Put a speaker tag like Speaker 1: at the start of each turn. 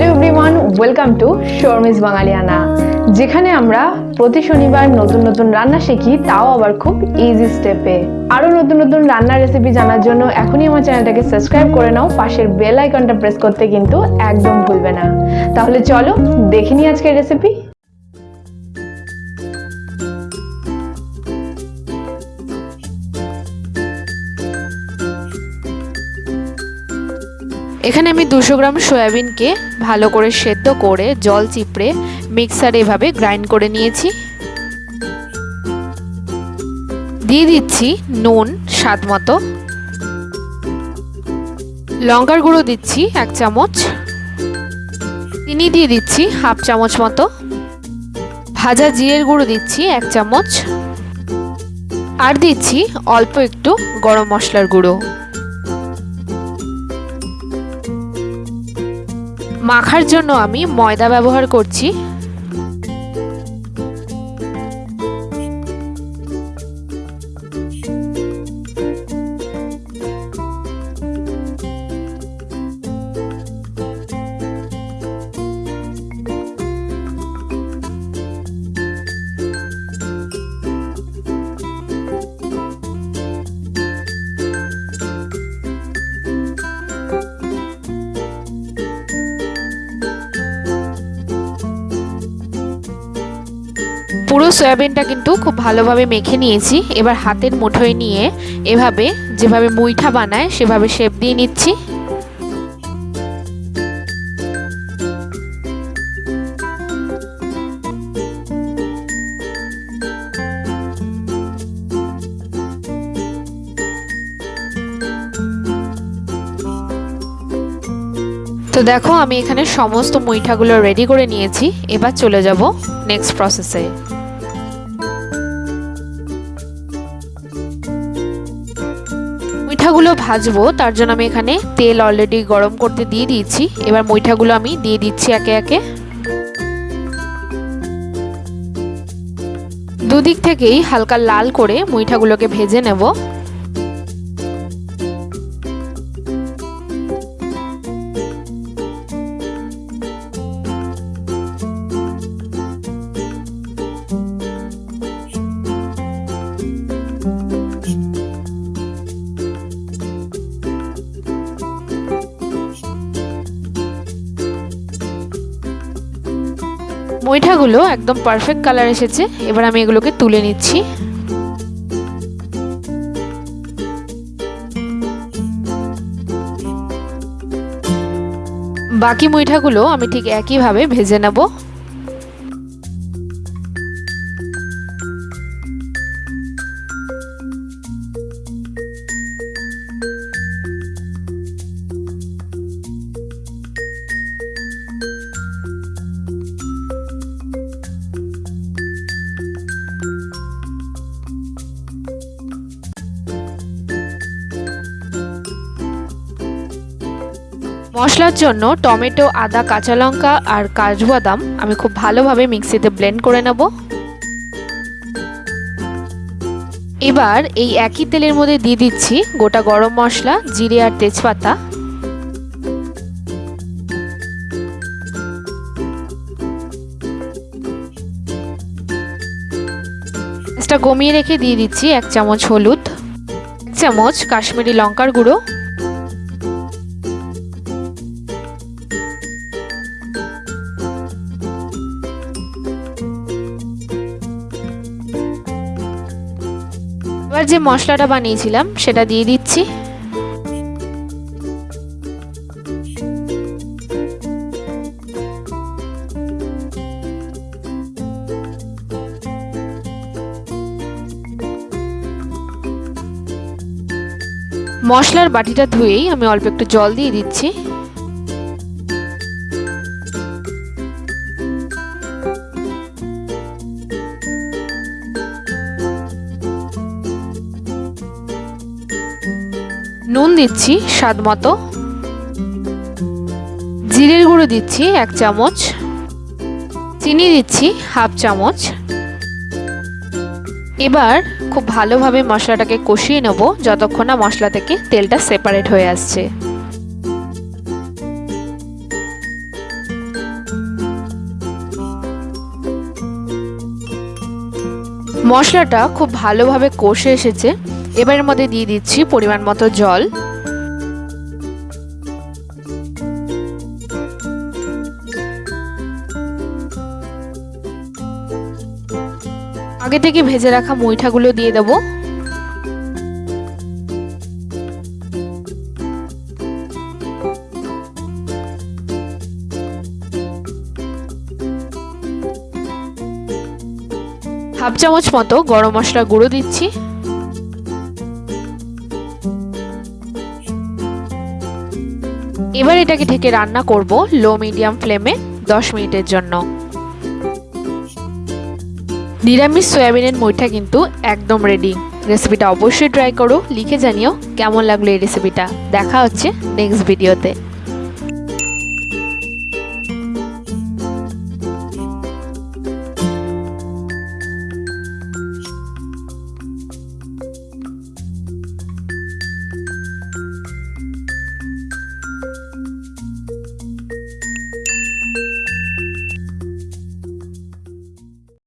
Speaker 1: Hello everyone welcome to শর্মিস বাঙালিয়ানা যেখানে আমরা প্রতি শনিবার নতুন নতুন রান্না শিখি, তাও আবার খুব ইজি স্টেপে আরও নতুন নতুন রান্নার রেসিপি জানার জন্য এখনই আমার চ্যানেলটাকে সাবস্ক্রাইব করে নাও, পাশের বেল আইকনটা প্রেস করতে কিন্তু একদম ভুলবে না। তাহলে চলো দেখে নিই আজকের রেসিপি
Speaker 2: এখানে আমি দুশো গ্রাম সয়াবিনকে ভালো করে সেদ্ধ করে জল চিপড়ে মিক্সারে এভাবে গ্রাইন্ড করে নিয়েছি। দিয়ে দিচ্ছি নুন স্বাদ মতো। লঙ্কার গুঁড়ো দিচ্ছি এক চামচ। চিনি দিয়ে দিচ্ছি হাফ চামচ মতো। ভাজা জিরের গুঁড়ো দিচ্ছি এক চামচ। আর দিচ্ছি অল্প একটু গরম মশলার গুঁড়ো। মাখার জন্য আমি ময়দা ব্যবহার করছি। পুরো সয়াবিনটা কিন্তু খুব ভালোভাবে মেখে নিয়েছি। এবার হাতের মুঠোয় নিয়ে এভাবে যেভাবে মুইঠা বানায়, সেভাবে শেপ দিয়ে নিচ্ছি। তো দেখো, আমি এখানে সমস্ত মুইঠাগুলো রেডি করে নিয়েছি। এবার চলে যাব নেক্সট প্রসেসে ভাজবো, তার জন্য আমি এখানে তেল অলরেডি গরম করতে দিয়ে দিয়েছি। এবার মুইঠাগুলো আমি দিয়ে দিচ্ছি একে একে। দুদিক থেকেই হালকা লাল করে মুইঠাগুলোকে ভেজে নেব। মুইঠাগুলো একদম পারফেক্ট কালার এসেছে। এবার আমি এগুলোকে তুলে নিচ্ছি। বাকি মুইঠাগুলো আমি ঠিক একইভাবে ভেজে নেব। মশলার জন্য টমেটো, আদা, কাঁচা লঙ্কা আর কাজু বাদাম আমি খুব ভালোভাবে মিক্সিতে ব্লেন্ড করে নেব। এবার এই একই তেলের মধ্যে দিয়ে দিচ্ছি গোটা গরম মশলা, জিরে আর তেজপাতা। কমিয়ে রেখে দিয়ে দিচ্ছি এক চামচ হলুদ, এক চামচ কাশ্মীরি লঙ্কার গুঁড়ো। যে মশলাটা বানিয়েছিলাম, সেটা দিয়ে দিচ্ছি। মশলার বাটিটা ধুয়েই আমি অল্প একটু জল দিয়ে দিচ্ছি। নুন দিচ্ছি, স্বাদ মতো। জিরের গুঁড়ো দিচ্ছি, এক চামচ। চিনি দিচ্ছি, হাফ চামচ। এবার খুব ভালোভাবে মশলাটাকে কষিয়ে নেব, যতক্ষণ না মশলা থেকে তেলটা সেপারেট হয়ে আসছে। মশলাটা খুব ভালোভাবে কষে এসেছে। এবারের মধ্যে দিয়ে দিচ্ছি পরিমাণ মতো জল। আগে থেকে ভেজে রাখা মুইঠাগুলো দিয়ে দেবো। হাফ চামচ মতো গরম মশলা গুঁড়ো দিচ্ছি। এবার এটাকে ঢেকে রান্না করব লো মিডিয়াম ফ্লেমে দশ মিনিটের জন্য। নিরামিষ সয়াবিনের মুইঠা কিন্তু একদম রেডি রেসিপিটা অবশ্যই ট্রাই করো, লিখে জানিও কেমন লাগল এই রেসিপিটা দেখা হচ্ছে নেক্সট ভিডিওতে